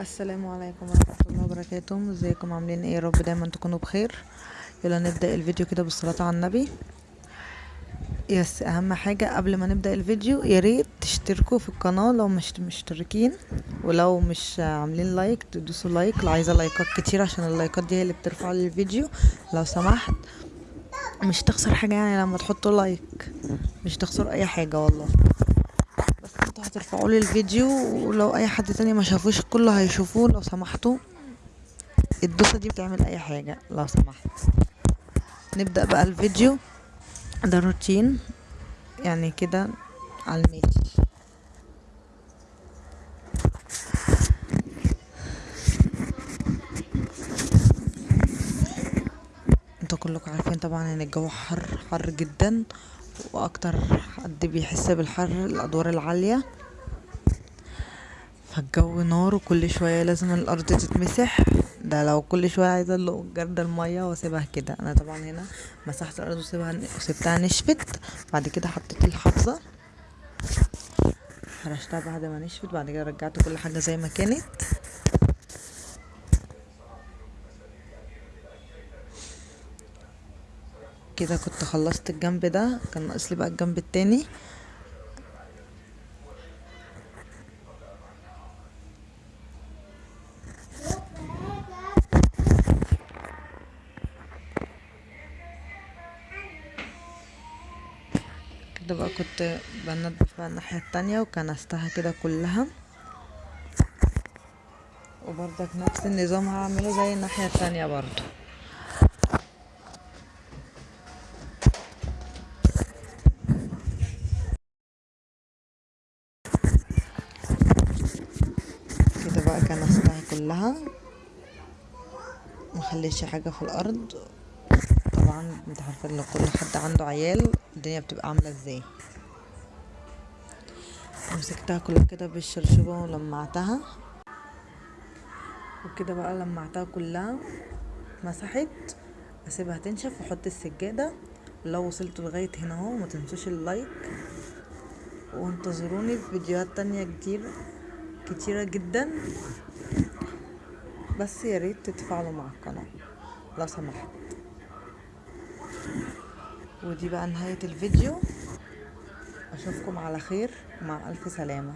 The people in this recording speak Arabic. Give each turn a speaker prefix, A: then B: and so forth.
A: السلام عليكم ورحمة الله وبركاته. ازيكم؟ عاملين إيه؟ يا رب دايما تكونوا بخير. يلا نبدأ الفيديو كده بالصلاة على النبي. بس أهم حاجة قبل ما نبدأ الفيديو يا ريت تشتركوا في القناة لو مش مشتركين ولو مش عاملين لايك تدوسوا لايك. لو عايزة لايكات كتير عشان اللايكات دي هي اللي بترفع لي الفيديو. لو سمحت مش تخسر حاجة يعني لما تحطوا لايك. مش تخسر أي حاجة والله. هترفعوا لي الفيديو ولو أي حد تاني ما شافوش كله هيشوفوه لو سمحتوا. الدوسة دي بتعمل أي حاجة لو سمحت. نبدأ بقى الفيديو. ده روتين يعني كده على الماشي أنتوا كلكم عارفين طبعا إن الجو حر حر جدا وأكتر حد بيحس بالحر الأدوار العالية. فالجو نار وكل شوية لازم الأرض تتمسح. ده لو كل شوية عايزة ادلق جرد المية وأسيبها كده. أنا طبعا هنا مسحت الأرض وسيبها وسبتها نشفت. بعد كده حطيت الحافظة. فرشتها بعد ما نشفت. بعد كده رجعت كل حاجة زي ما كانت. كده كنت خلصت الجنب ده. كان ناقص لي بقى الجنب التاني. كده بقى كنت بنضف بقى الناحية التانية وكنستها كده كلها وبرضك نفس النظام هعمله زي الناحية التانية برضو كده بقى كنستها كلها مخليش حاجة في الأرض انت عارفة لو كل حد عنده عيال الدنيا بتبقى عاملة إزاي. مسكتها كلها كده بالشرشوبة ولمعتها. وكده بقى لمعتها كلها مسحت أسيبها تنشف وأحط السجادة. لو وصلتوا لغاية هنا أهو ما تنسوش اللايك. وانتظروني في فيديوهات تانية كتير كتيرة جدا. بس يا ريت تتفاعلوا مع القناة لو سمحت. ودي بقى نهاية الفيديو. أشوفكم على خير مع ألف سلامة.